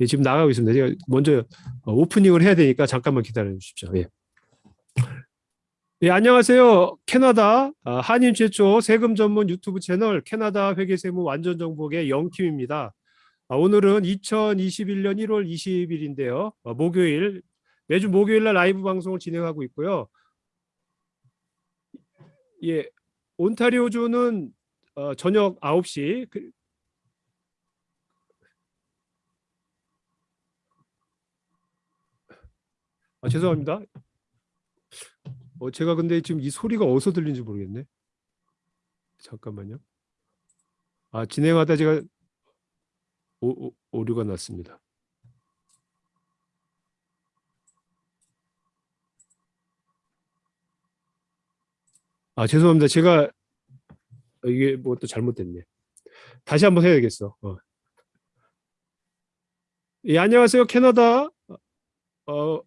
예, 지금 나가고 있습니다. 제가 먼저 어, 오프닝을 해야 되니까 잠깐만 기다려 주십시오. 예. 예, 안녕하세요. 캐나다 아, 한인 최초 세금 전문 유튜브 채널 캐나다 회계세무 완전 정복의 영킴입니다. 아, 오늘은 2021년 1월 20일인데요. 어, 목요일 매주 목요일 날 라이브 방송을 진행하고 있고요. 예, 온타리오주는 어, 저녁 9시 아, 죄송합니다. 어, 제가 근데 지금 이 소리가 어디서 들리는지 모르겠네. 잠깐만요. 아, 진행하다 제가 오, 오, 오류가 났습니다. 아, 죄송합니다. 제가 이게 뭐 또 잘못됐네. 다시 한번 해야겠어. 어. 예, 안녕하세요. 캐나다 어,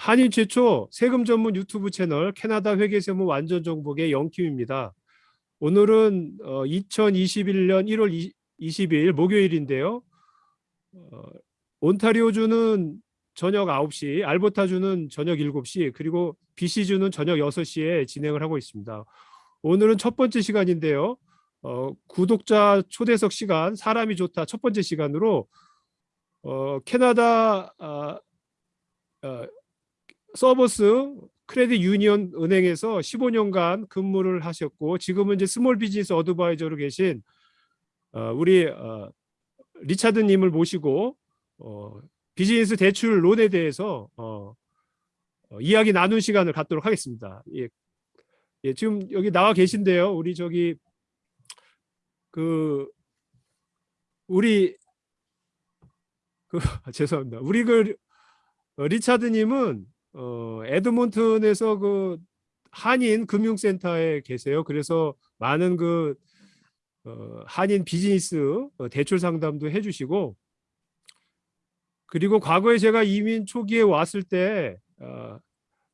한인 최초 세금 전문 유튜브 채널 캐나다 회계세무 완전 정복의 영킴입니다. 오늘은 어, 2021년 1월 20, 20일 목요일인데요. 어, 온타리오주는 저녁 9시, 알버타주는 저녁 7시, 그리고 BC주는 저녁 6시에 진행을 하고 있습니다. 오늘은 첫 번째 시간인데요. 어, 구독자 초대석 시간, 사람이 좋다 첫 번째 시간으로 어, 캐나다 아, 어, Servus Credit Union 은행에서 15년간 근무를 하셨고 지금은 이제 small business advisor로 계신 어, 우리 어, 리차드님을 모시고 어, 비즈니스 대출 loan에 대해서 이야기 나눈 시간을 갖도록 하겠습니다. 예, 예, 지금 여기 나와 계신데요. 우리 저기 그 우리 그 죄송합니다. 우리 그 어, 리차드님은 어, 에드몬튼에서 그 한인 금융센터에 계세요. 그래서 많은 그 어, 한인 비즈니스 어, 대출 상담도 해주시고 그리고 과거에 제가 이민 초기에 왔을 때 어,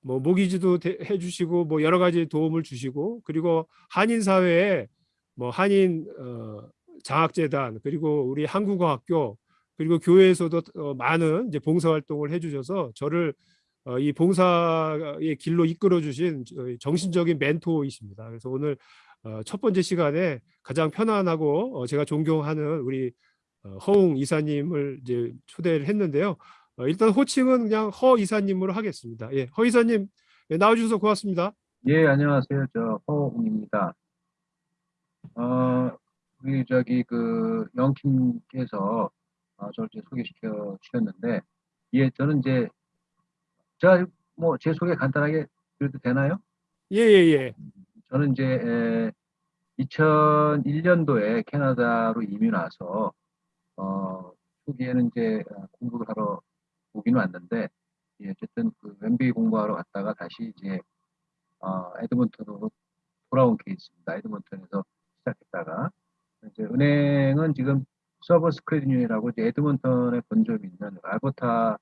뭐 모기지도 대, 해주시고 뭐 여러 가지 도움을 주시고 그리고 한인 사회에 뭐 한인 어, 장학재단 그리고 우리 한국어학교 그리고 교회에서도 어, 많은 이제 봉사활동을 해주셔서 저를 어, 이 봉사의 길로 이끌어 주신 정신적인 멘토이십니다. 그래서 오늘 어, 첫 번째 시간에 가장 편안하고 어, 제가 존경하는 우리 허웅 이사님을 이제 초대를 했는데요. 일단 호칭은 그냥 허 이사님으로 하겠습니다. 예, 허 이사님 예, 나와주셔서 고맙습니다. 예, 안녕하세요. 저 허웅입니다. 어, 우리 저기 그 영킴께서 어, 저를 소개시켜 주셨는데, 예, 저는 이제 제가 뭐 제 소개 간단하게 드려도 되나요? 예, 예, 예. 저는 이제 에, 2001년도에 캐나다로 이민 와서 어, 초기에는 이제 공부를 하러 오긴 왔는데 예, 어쨌든 그 MBA 공부하러 갔다가 다시 이제 어, 에드먼턴으로 돌아온 케이스입니다. 에드먼턴에서 시작했다가 이제 은행은 지금 Servus Credit Union이라고 에드먼턴에 본점이 있는 알버타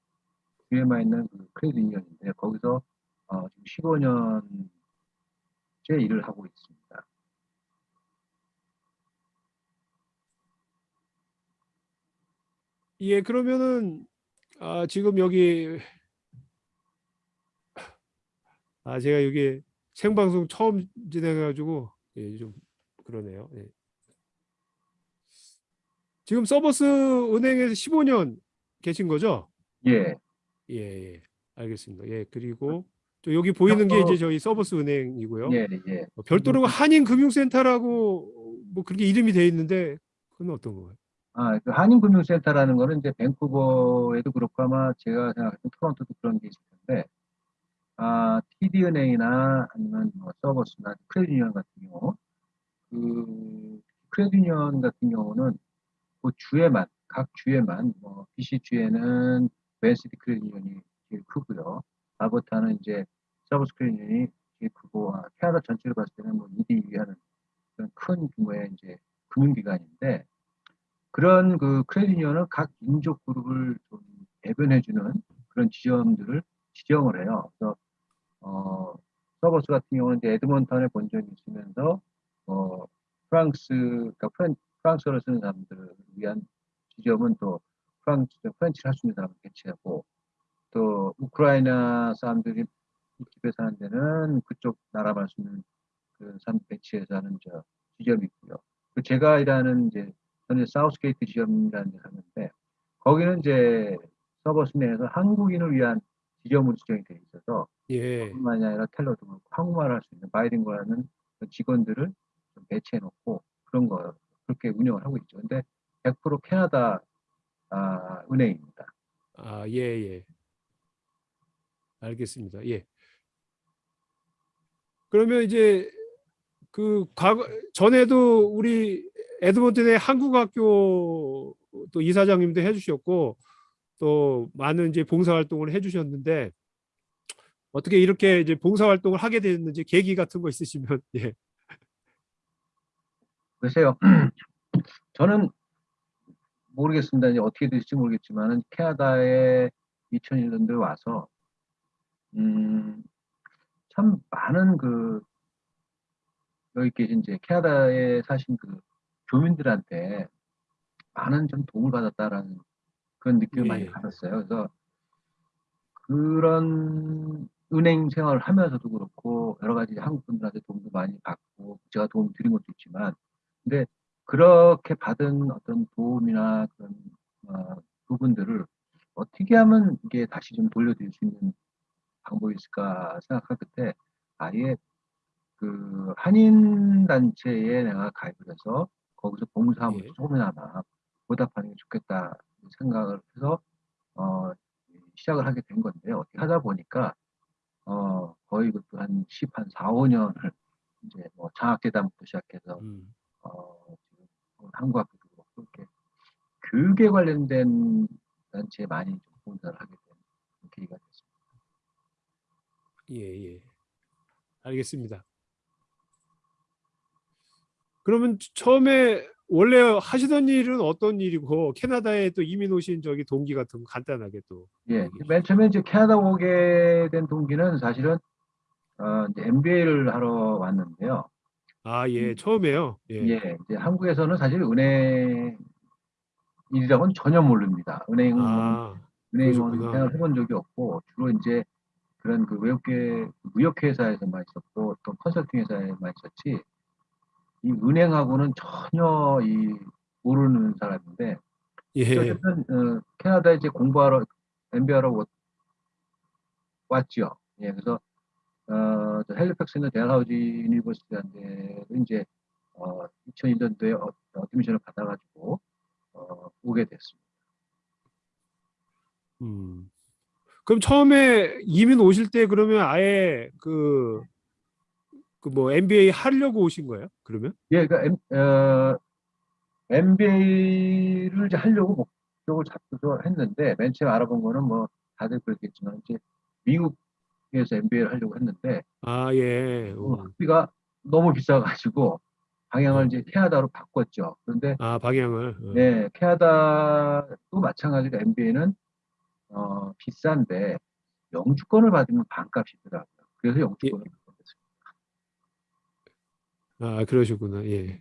주에만 있는 그 credit union인데 거기서 어, 지금 15년째 일을 하고 있습니다. 예, 그러면은 아, 지금 여기 아 제가 여기 생방송 처음 진행해가지고 예, 좀 그러네요. 예. 지금 서버스 은행에서 15년 계신 거죠? 예. 예, 예. 알겠습니다. 예, 그리고 또 여기 보이는 게 이제 저희 서버스 은행이고요. 예, 예. 어, 별도로 한인 금융센터라고 뭐 그렇게 이름이 돼 있는데 그건 어떤 거예요? 아, 그 한인금융센터라는 거는 이제 밴쿠버에도 그렇고 아마 제가 생각했던 토론토도 그런 게 있을 텐데, 아, TD은행이나 아니면 뭐 Servus나 credit union 같은 경우, 그 credit union 같은 경우는 그 주에만, 각 주에만, 뭐 BC 주에는 Vancity Credit Union이 제일 크고요. 알버타는 이제 Servus Credit Union이 제일 크고, 아, 캐나다 전체를 봤을 때는 뭐 2대 2위 하는 그런 큰 규모의 이제 금융기관인데, 그런 그 credit union은 각 민족 그룹을 좀 대변해주는 그런 지점들을 지정을 해요. 그래서 어, Servus 같은 경우는 이제 에드먼턴에 본점이 있으면서 어, 프랑스, 그러니까 프랑스어를 쓰는 사람들을 위한 지점은 또 프랑스, French를 할 수 있는 사람을 배치하고 또 우크라이나 사람들이 이 집에 사는 데는 그쪽 나라 말수 있는 그 사람 배치해서 하는 저 지점이 있고요. 그 제가 일하는 이제 현재 사우스게이트 지점이라는 데 하는데 거기는 이제 서버스 내에서 한국인을 위한 지점으로 지정이 되어 있어서 예. 뿐만이 아니라 텔러도 그렇고 한국말을 할 수 있는 바이링구하는 그 직원들을 좀 배치해 놓고 그런 거 그렇게 운영을 하고 있죠. 근데 100% 캐나다 아, 은행입니다. 아, 예, 예. 알겠습니다. 예. 그러면 이제 그 과거 전에도 우리 에드먼튼의 한국학교 또 이사장님도 해주셨고 또 많은 이제 봉사활동을 해주셨는데 어떻게 이렇게 이제 봉사활동을 하게 됐는지 계기 같은 거 있으시면 예. 글쎄요. 저는 모르겠습니다. 이제 어떻게 될지 모르겠지만은 캐나다에 2001년도에 와서 음, 참 많은 그 여기 계신 이제 캐나다에 사신 그 교민들한테 많은 좀 도움을 받았다라는 그런 느낌을 많이 예. 받았어요. 그래서 그런 은행 생활을 하면서도 그렇고 여러 가지 한국 분들한테 도움도 많이 받고 제가 도움 드린 것도 있지만 근데 그렇게 받은 어떤 도움이나 그런 어, 부분들을 어떻게 하면 이게 다시 좀 돌려드릴 수 있는 방법이 있을까 생각할 그때 아예 그 한인 단체에 내가 가입을 해서 거기서 봉사하면 예. 조금이나마 보답하는 게 좋겠다 생각을 해서 어, 시작을 하게 된 건데요. 어떻게 하다 보니까 어, 거의 그것도 한 10, 한 4, 5년을 이제 뭐 장학재단부터 시작해서 음. 어, 한국 학교도 그렇고 이렇게 교육에 관련된 단체에 많이 좀 봉사를 하게 된 계기가 됐습니다. 예, 예. 알겠습니다. 그러면 처음에 원래 하시던 일은 어떤 일이고 캐나다에 또 이민 오신 저기 동기 같은 거 간단하게 또. 예, 맨 처음에 이제 캐나다 오게 된 동기는 사실은 어, 이제 MBA를 하러 왔는데요. 아, 예, 음. 처음에요. 예. 예, 이제 한국에서는 사실 은행 일이라고는 전혀 모릅니다. 은행 아, 은행은 그러셨구나. 생활 해본 적이 없고 주로 이제 그런 그 외국계 무역 회사에서만 있었고 또 컨설팅 회사에만 있었지 이 은행하고는 전혀 이 모르는 사람인데 예. 어쨌든 어, 캐나다에 이제 공부하러 MBA하러 왔- 왔죠. 예, 그래서 어, 저 핼리팩스 있는 Dalhousie University한테 이제 어, 2001년도에 어, admission을 받아가지고 어, 오게 됐습니다. 음. 그럼 처음에 이민 오실 때 그러면 아예 그 그 뭐 MBA 하려고 오신 거예요? 그러면? 예, 그러니까 M, 어, MBA를 이제 하려고 목적을 잡고서 했는데 맨 처음 알아본 거는 뭐 다들 그렇겠지만 이제 미국 에서 MBA를 하려고 했는데 아, 예. 어, 오. 학비가 너무 비싸가지고 방향을 어. 이제 캐나다로 바꿨죠. 그런데 아, 방향을. 어. 네, 캐나다도 마찬가지로 MBA는 어, 비싼데 영주권을 받으면 반값이더라고요. 그래서 영주권을 됐습니다. 아, 그러시구나. 예.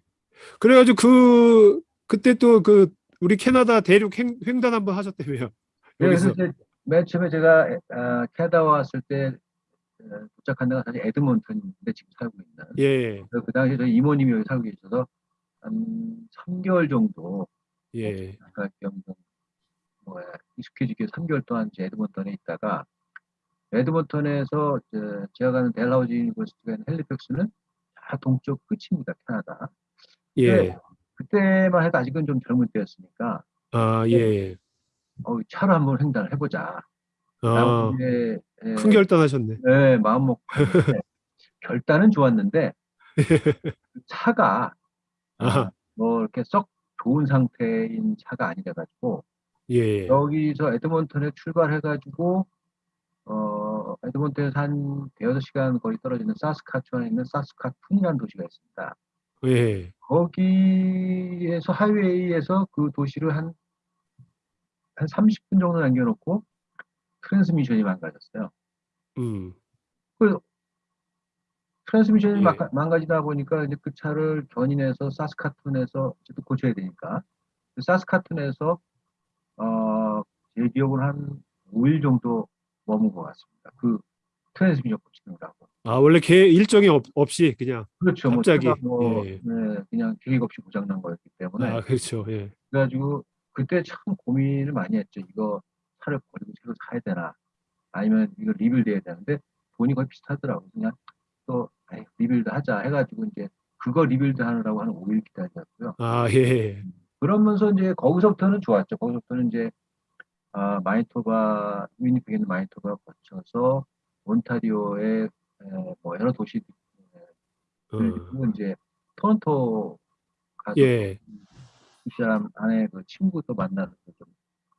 그래가지고 그 그때 또 그 우리 캐나다 대륙 횡, 횡단 한번 하셨다며요. 네, 그래서 맨 처음에 제가 에- 아, 캐나다 왔을 때 어, 도착한 데가 사실 에드먼턴인데 지금 살고 있는. 예. 그래서 그 당시에 저희 이모님이 여기 살고 계셔서 한 3개월 정도 예. 아까 겸 뭐야 익숙해지기 위해서 3개월 동안 이제 에드먼턴에 있다가 에드먼턴에서 저, 제가 가는 Dalhousie University가 있는 핼리팩스는 다 동쪽 끝입니다 캐나다. 예. 그때만 해도 아직은 좀 젊을 때였으니까 아, 예. 예. 어, 차로 한번 횡단을 해보자. 아, 예, 큰 결단하셨네. 네, 마음 먹고 했는데 결단은 좋았는데 그 차가 아, 아, 뭐 이렇게 썩 좋은 상태인 차가 아니라 가지고 예. 여기서 에드먼턴에 출발해가지고 어 에드먼턴에서 한 대여섯 시간 거리 떨어지는 사스카추완에 있는 사스카툰이라는 도시가 있습니다. 예. 거기에서 하이웨이에서 그 도시를 한, 한 30분 정도 남겨놓고 트랜스미션이 망가졌어요. 음. 트랜스미션이 예. 망가- 망가지다 보니까 이제 그 차를 견인해서 사스카툰에서 어쨌든 고쳐야 되니까 그 사스카툰에서 어, 제 기억으로 한 5일 정도 머문 것 같습니다. 그 트랜스미션 고치느라고. 아 원래 개 일정이 없, 없이 그냥 그렇죠. 뭐 갑자기, 뭐, 예. 네, 그냥 계획 없이 고장난 거였기 때문에. 아 그렇죠. 예. 그래가지고 그때 참 고민을 많이 했죠. 이거 차를 버리고 새로 사야 되나? 아니면 이거 rebuild 해야 되는데 돈이 거의 비슷하더라고요. 그냥 또 아이, rebuild 하자 해가지고 이제 그거 rebuild 하느라고 한 5일 기다렸고요. 아 예. 그러면서 이제 거기서부터는 좋았죠. 거기서부터는 이제 아, 마니토바 위니펙 있는 마니토바 거쳐서 온타리오의 에, 뭐 여러 도시 어, 그리고 이제 토론토 가서 예. 그 사람 안에 그 친구도 만나서 좀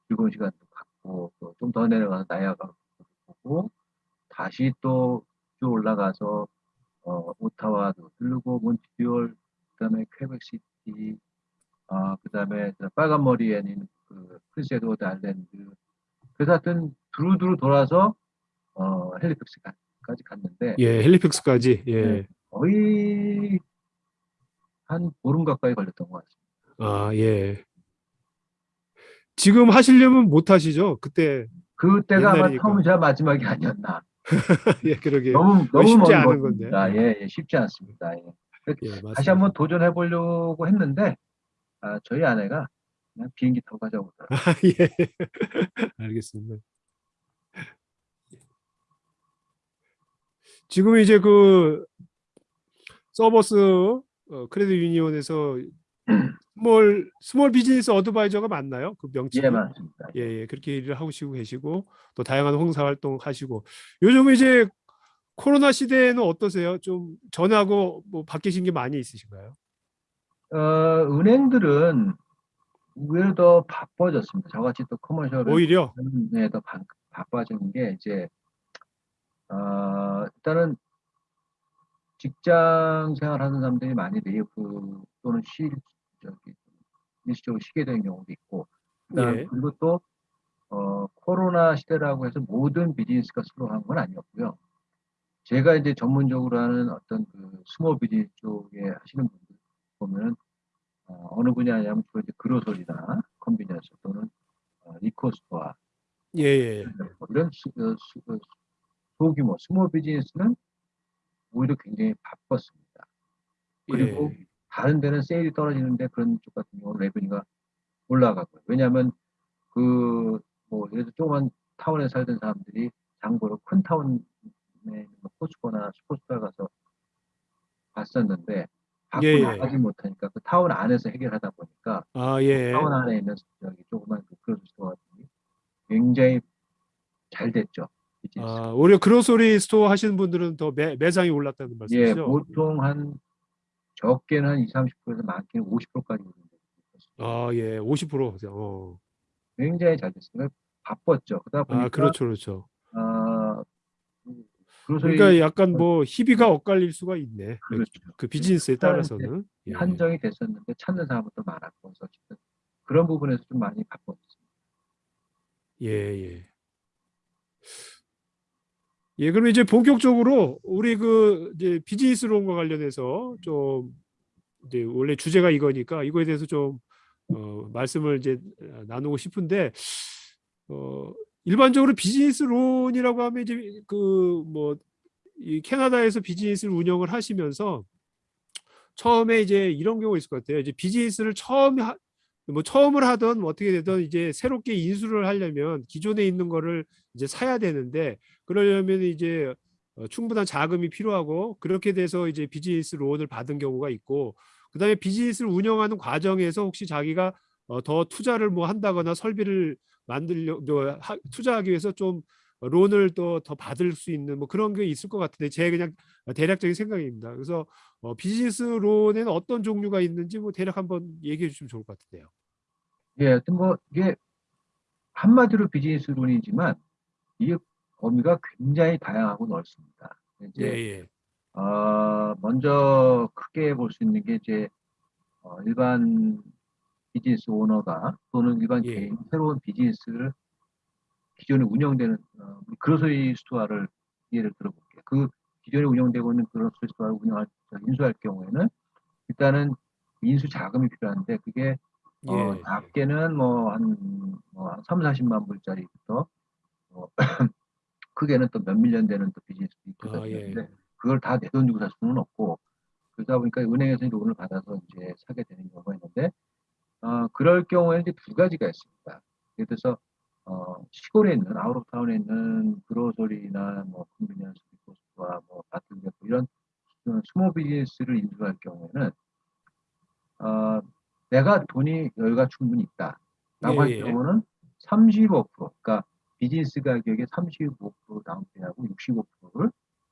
즐거운 시간도 갖고 또좀더 내려가서 나야가 보고 다시 또 쭉 올라가서 어, 오타와도 들르고 몬트리올 그다음에 퀘벡시티 아 그다음에 저 빨간 머리 앤 있는 그 프린스 에드워드 아일랜드 그래서 하여튼 두루두루 돌아서 어, 핼리팩스까지 갔는데 예. 핼리팩스까지. 예. 네. 거의 한 보름 가까이 걸렸던 것 같습니다. 아 예. 지금 하시려면 못 하시죠? 그때 그때가 아마. 처음이자 마지막이 아니었나. 예 그러게. 너무 너무 쉽지만은 않은. 건데. 예, 예, 쉽지 않습니다. 예. 예, 맞습니다. 다시 한번 도전해 보려고 했는데 아, 저희 아내가 그냥 비행기 타고 가자고 그러더라고요. 아, 예. 알겠습니다. 지금 이제 그 Servus 어, Credit Union에서 small small business advisor가 맞나요? 그 명칭이? 예, 맞습니다. 예, 예, 그렇게 일을 하시고 계시고 또 다양한 홍사 활동 하시고 요즘 이제 코로나 시대에는 어떠세요? 좀 전하고 뭐 바뀌신 게 많이 있으신가요? 어, 은행들은 의외로 더 바빠졌습니다. 저같이 또 커머셜은 오히려 네, 더 바, 바빠진 게 이제 어, 일단은 직장 생활하는 사람들이 많이 레이오프 또는 실 저기 일시적으로 쉬게 되는 경우도 있고 예. 그리고 또 어, 코로나 시대라고 해서 모든 비즈니스가 slow한 건 아니었고요. 제가 이제 전문적으로 하는 어떤 그 small business 쪽에 하시는 분들 보면은 어, 어느 분야냐면 주로 이제 grocery나 convenience 또는 어, liquor store 예, 예. 뭐 이런 수, 어, 수, 어, 소규모 small business는 오히려 굉장히 바빴습니다. 그리고 예. 다른 데는 sale이 떨어지는데 그런 쪽 같은 경우는 revenue가 올라가고요. 왜냐하면 그 뭐 예를 들어 조그만 타운에 살던 사람들이 장보러 큰 타운에 있는 뭐 코스트코나 슈퍼스토어 가서 봤었는데 밖으로 예, 예. 나가지 못하니까 그 타운 안에서 해결하다 보니까 아, 예. 타운 안에 있는 저기 조그만 그 grocery store 같은 게 굉장히 잘 됐죠. 비즈니스. 아, 오히려 grocery store 하시는 분들은 더 매, 매장이 올랐다는 예, 말씀이시죠? 보통 한 적게는 한 20, 30%에서 많게는 50%까지 오르는데 아, 예. 50%. 어. 굉장히 잘 됐어요. 바빴죠. 그러다 보니까 아, 그렇죠. 그렇죠. 아, 그- 그러니까 약간 뭐 희비가 엇갈릴 수가 있네. 그렇죠. 그 비즈니스에 따라서는. 예. 한정이 됐었는데 찾는 사람도 많았고 그래서 그런 부분에서 좀 많이 바빴습니다. 예, 예. 예, 그럼 이제 본격적으로 우리 그 이제 비즈니스론과 관련해서 좀 이제 원래 주제가 이거니까 이거에 대해서 좀 어, 말씀을 이제 나누고 싶은데 어, 일반적으로 비즈니스론이라고 하면 이제 그 뭐 이 캐나다에서 비즈니스를 운영을 하시면서 처음에 이제 이런 경우가 있을 것 같아요. 이제 비즈니스를 처음 하, 뭐 처음을 하던 뭐 어떻게 되든 이제 새롭게 인수를 하려면 기존에 있는 거를 이제 사야 되는데 그러려면 이제 어, 충분한 자금이 필요하고 그렇게 돼서 이제 비즈니스 론을 받은 경우가 있고 그다음에 비즈니스를 운영하는 과정에서 혹시 자기가 어, 더 투자를 뭐 한다거나 설비를 만들려 뭐 하- 투자하기 위해서 좀 론을 또 더 받을 수 있는 뭐 그런 게 있을 것 같은데 제 그냥 대략적인 생각입니다. 그래서 어, business loan에는 어떤 종류가 있는지 뭐 대략 한번 얘기해 주시면 좋을 것 같은데요. 예, 하여튼 뭐 이게 한마디로 business loan이지만 이게 범위가 굉장히 다양하고 넓습니다. 예, 이제 예. 어, 먼저 크게 볼 수 있는 게 이제 어, 일반 business owner가 또는 일반 예. 개인 새로운 비즈니스를 기존에 운영되는 어, grocery store를 예를 들어볼게요. 그 기존에 운영되고 있는 grocery store를 운영할 인수할 경우에는 일단은 인수 자금이 필요한데 그게 어, 예. 작게는 뭐한 뭐, 한 3, 40만 불짜리부터 어, 크게는 또 몇 million 되는 또 비즈니스도 있거든요. 아, 예. 그걸 다 내 돈 주고 살 수는 없고 그러다 보니까 은행에서 loan을 받아서 이제 사게 되는 경우가 있는데 어, 그럴 경우에는 이제 두 가지가 있습니다. 예를 들어서 어, 시골에 있는 out of town에 있는 grocery나 뭐 convenience store와 뭐 bottle 이런 어, small business를 인수할 경우에는 어, 내가 돈이 여유가 충분히 있다. 라고 예, 할 예. 경우는 35% 그러니까 비즈니스 가격의 35% down pay하고 65%를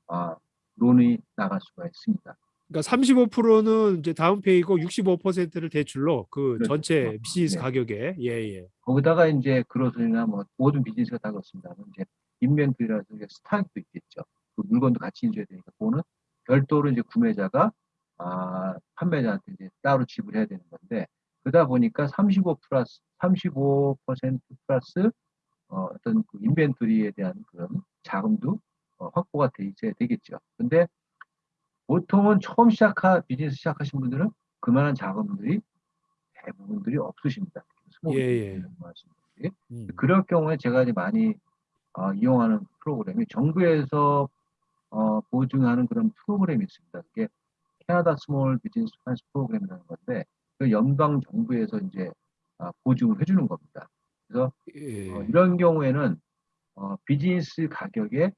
아, loan이 나갈 수가 있습니다. 그러니까 35%는 이제 down pay고 65%를 대출로 그 그렇죠. 전체 비즈니스 네. 가격에 예예. 거기다가 이제 그로스나 뭐 모든 비즈니스가 다 그렇습니다만 이제 인벤트리라서 이게 스탁도 있겠죠. 그 물건도 같이 인수해야 되니까 그거는 별도로 이제 구매자가 아, 판매자한테 이제 따로 지불해야 되는 건데 그러다 보니까 35 플러스 35% 플러스 어, 어떤 그 인벤토리에 대한 그런 자금도 어, 확보가 돼 있어야 되겠죠. 근데 보통은 처음 시작하 비즈니스 시작하신 분들은 그만한 자금들이 대부분들이 없으십니다. 예, 예. 음. 그럴 경우에 제가 이제 많이 어, 이용하는 프로그램이 정부에서 어, 보증하는 그런 프로그램이 있습니다. 그게 Canada Small Business Finance Program이라는 건데 그 연방 정부에서 이제 아, 보증을 해주는 겁니다. 그래서 예. 어, 이런 경우에는 어, 비즈니스 가격의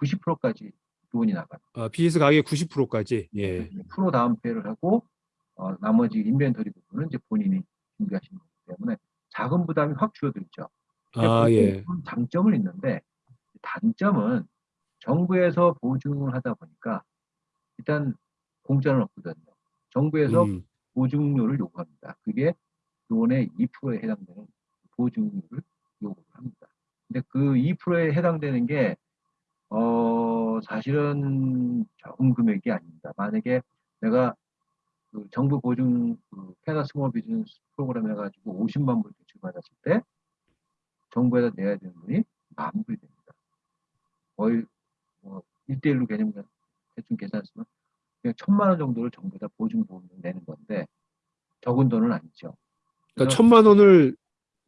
90%까지 돈이 나가요. 아, 비즈니스 가격 90%까지. 예. 프로 다운 페이를 하고 어, 나머지 인벤토리 부분은 이제 본인이 준비하시는 거기 때문에 자금 부담이 확 줄어들죠. 아, 예. 좀 장점은 있는데 단점은 정부에서 보증을 하다 보니까 일단 공짜는 없거든요. 정부에서 음. 보증료를 요구합니다. 그게 론의 2%에 해당되는 보증료를 요구를 합니다. 근데 그 2%에 해당되는 게, 어, 사실은 적은 금액이 아닙니다. 만약에 내가 그 정부 보증, 그 캐나다 small business 프로그램 해가지고 50만 불 대출 받았을 때 정부에다 내야 되는 돈이 만 불이 됩니다. 거의 뭐 1대1로 개념 대충 계산했으면 그냥 천만 원 정도를 정부에다 보증 보험을 내는 건데 적은 돈은 아니죠. 그러니까 천만 원을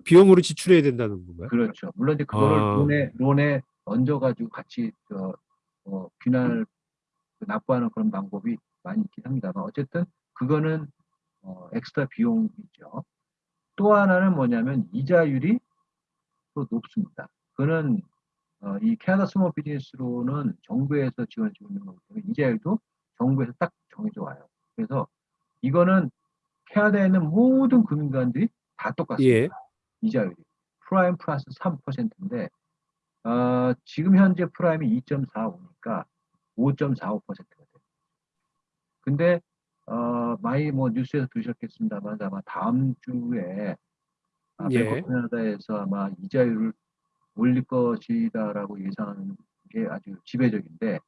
비용으로 지출해야 된다는 건가요? 그렇죠. 물론 이제 그거를 아. 론에 론에 얹어가지고 같이 저 어, 분할 그 납부하는 그런 방법이 많이 있긴 합니다만 어쨌든 그거는 어, 엑스트라 비용이죠. 또 하나는 뭐냐면 이자율이 또 높습니다. 그거는 어, 이 캐나다 small business loan은 정부에서 지원해주고 있는 거기 때문에 이자율도 정부에서 딱 정해져 와요. 그래서 이거는 캐나다에 있는 모든 금융기관들이 다 똑같습니다. 예. 이자율이 prime plus 3%인데 어, 지금 현재 prime이 2.45니까 5.45%가 돼요. 근데 어, 많이 뭐 뉴스에서 들으셨겠습니다만 아마 다음 주에 아, 예. 캐나다에서 아마 이자율을 올릴 것이다라고 예상하는 게 아주 지배적인데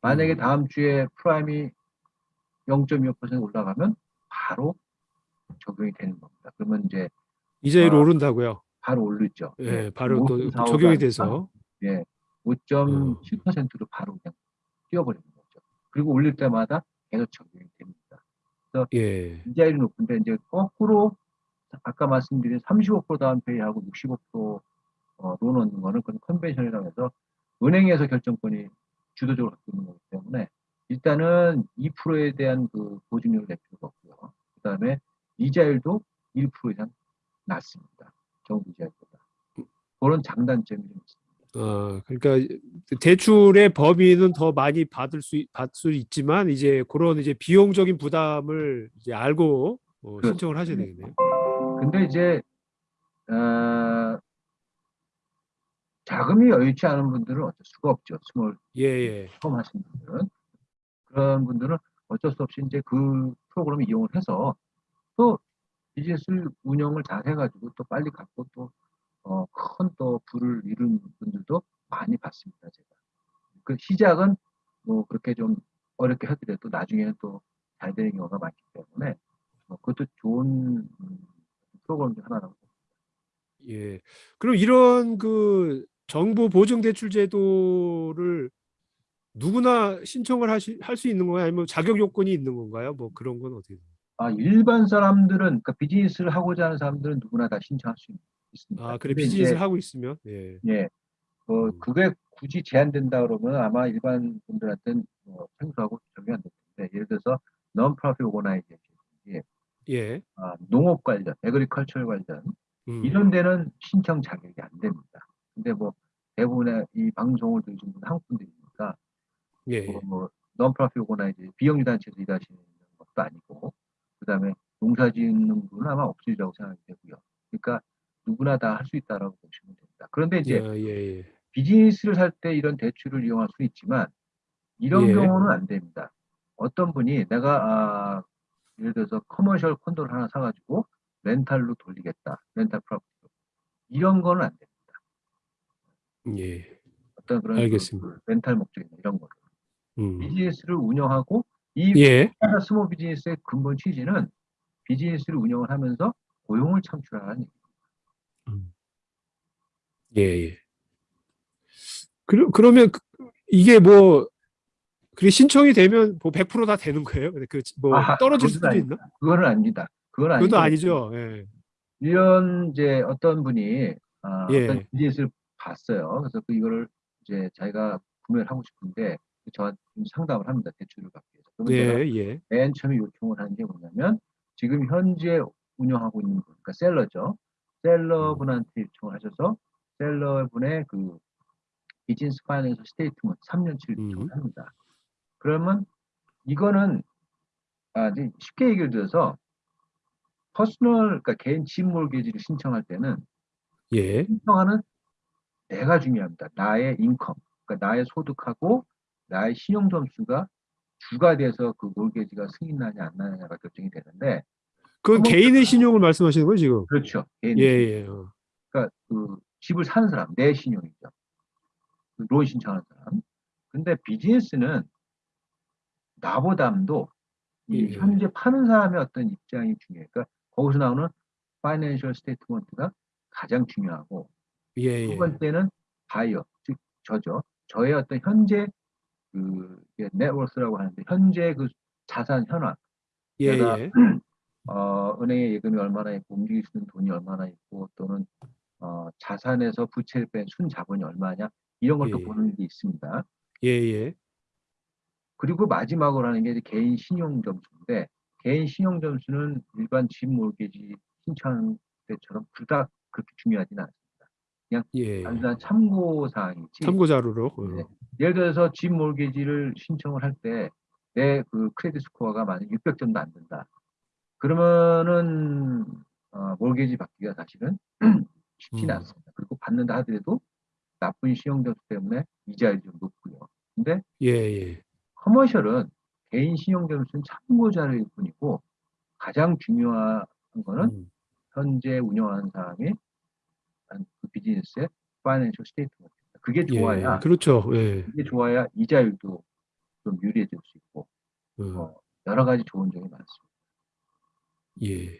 만약에 음. 다음 주에 prime이 0.25% 올라가면 바로 적용이 되는 겁니다. 그러면 이제 이자율이 아. 오른다고요. 바로 오르죠. 예, 바로 또 5.45가 적용이 돼서. 예, 5.7%로 바로 그냥 뛰어버리는 거죠. 그리고 올릴 때마다 계속 적용이 됩니다. 예. 이자율이 높은데 이제 거꾸로 아까 말씀드린 35% down pay하고 65% 어, 론 얻는 거는 그건 컨벤션이라고 해서 은행에서 결정권이 주도적으로 갖고 있는 거기 때문에 일단은 2%에 대한 그 보증료를 낼 필요가 없고요. 그 다음에 이자율도 1% 이상 낮습니다. 정부 이자율보다. 그런 장단점이 좀 있습니다. 어, 그러니까 대출의 범위는 더 많이 받을 수 받을 수 있지만 이제 그런 이제 비용적인 부담을 이제 알고 어, 그렇죠. 신청을 하셔야 되겠네요. 근데 이제 어, 자금이 여유치 않은 분들은 어쩔 수가 없죠. small 예, 예. 처음 하시는 분들은 그런 분들은 어쩔 수 없이 이제 그 프로그램을 이용을 해서 또 비즈니스 운영을 잘 해가지고 또 빨리 갚고 또 어, 큰또 부를 이룬 분들도 많이 봤습니다. 제가 그 시작은 뭐 그렇게 좀 어렵게 하더라도 나중에는 또 잘 되는 경우가 많기 때문에 뭐 그것도 좋은 음, 프로그램 중 하나라고 예. 그럼 이런 그 정부 보증 대출 제도를 누구나 신청을 할 수 있는 건가요? 아니면 자격 요건이 있는 건가요? 뭐 그런 건 어떻게? 아, 일반 사람들은, 그러니까 비즈니스를 하고자 하는 사람들은 누구나 다 신청할 수 있습니다. 아, 그래 비즈니스를 하고 있으면 예. 예, 어, 음. 그게 굳이 제한된다 그러면 아마 일반 분들한테는 뭐 생소하고 적용이 안될 텐데, 예를 들어서 non-profit organization, 예. 아, 농업 관련, 에그리컬처 관련, 음. 이런 데는 신청 자격이 안 됩니다. 근데 뭐 대부분의 이 방송을 들으신 분은 한국 분들이니까 예. 뭐, 뭐 non-profit organization, 비영리 단체에서 일하시는 것도 아니고, 그 다음에 농사 짓는 분은 아마 없으리라고 생각이 되고요. 그러니까 누구나 다 할 수 있다라고 보시면 됩니다. 그런데 이제 예, 예, 예. 비즈니스를 살 때 이런 대출을 이용할 수 있지만 이런 예. 경우는 안 됩니다. 어떤 분이 내가 아, 예를 들어서 commercial 콘도를 하나 사가지고 rental로 돌리겠다. rental property로. 이런 거는 안 됩니다. 예. 어떤 그런 그- 알겠습니다. 그 rental 목적이나 이런 거. 음. 비즈니스를 운영하고 이 예. small business의 근본 취지는 비즈니스를 운영을 하면서 고용을 창출하는 얘기. 예, 예. 그러, 그러면 그- 이게 뭐 그게 신청이 되면 뭐 100%다 되는 거예요? 그뭐 아, 떨어질 그건 수도 아닙니다. 있나? 그거는 아닙니다. 그건 아니고 그것도 아니죠. 예. 이런 이제 어떤 분이 아, 예. 어떤 비즈니스를 봤어요. 그래서 그 이거를 이제 자기가 구매를 하고 싶은데 저한테 좀 상담을 합니다. 대출을 위해서. 제가 예, 예. 맨 처음에 요청을 하는 게 뭐냐면 지금 현재 운영하고 있는 분, 그러니까 seller죠. seller분한테 요청을 하셔서 seller분의 그 비즈니스 financial statement 3년치를 음. 요청을 합니다. 그러면 이거는 아, 이제 쉽게 얘기를 들어서 personal, 그러니까 개인 집 mortgage를 신청할 때는 예. 신청하는 내가 중요합니다. 나의 인컴, 그러니까 나의 소득하고 나의 신용 점수가 주가 돼서 그 몰개지가 승인나냐 안 나냐가 결정이 되는데 그건 개인의 신용을 말씀하시는 거예요, 지금? 그렇죠. 개인 예. 예. 어. 그러니까 그 집을 사는 사람, 내 신용이죠. 그론 신청하는 사람. 근데 비즈니스는 나보다도 이 예. 현재 파는 사람의 어떤 입장이 중요해요. 그러니까 거기서 나오는 financial statement가 가장 중요하고 예, 두 예. 번째는 바이어, 즉 저죠. 저의 어떤 현재 그 net worth라고 하는데 현재 그 자산 현황, 예, 내가 예. 어, 은행에 예금이 얼마나 있고 움직일 수 있는 돈이 얼마나 있고 또는 어, 자산에서 부채를 뺀 순자본이 얼마냐 이런 걸또 예. 보는 게 있습니다. 예, 예. 그리고 마지막으로 하는 게 개인 신용 점수인데 개인 신용 점수는 일반 집 몰개지 신청하는 때처럼 그닥 그렇게 중요하지는 않습니다. 예. 단순한 참고 사항이지. 참고 자료로. 어. 네. 예를 들어서 집 몰개지를 신청을 할 때 내 그 크레딧 스코어가 만약 600점도 안 된다. 그러면은 어, 몰개지 받기가 사실은 쉽지는 음. 않습니다. 그리고 받는다 하더라도 나쁜 신용 점수 때문에 이자율이 좀 높고요. 근데 예, 예. 커머셜은 개인 신용 점수는 참고 자료일 뿐이고 가장 중요한 거는 음. 현재 운영하는 사람이 한 그 비즈니스의 파이낸셜 스테이트먼트입니다. 그게 예. 좋아야 그렇죠. 예. 그게 좋아야 이자율도 좀 유리해질 수 있고 어. 어, 여러 가지 좋은 점이 많습니다. 예.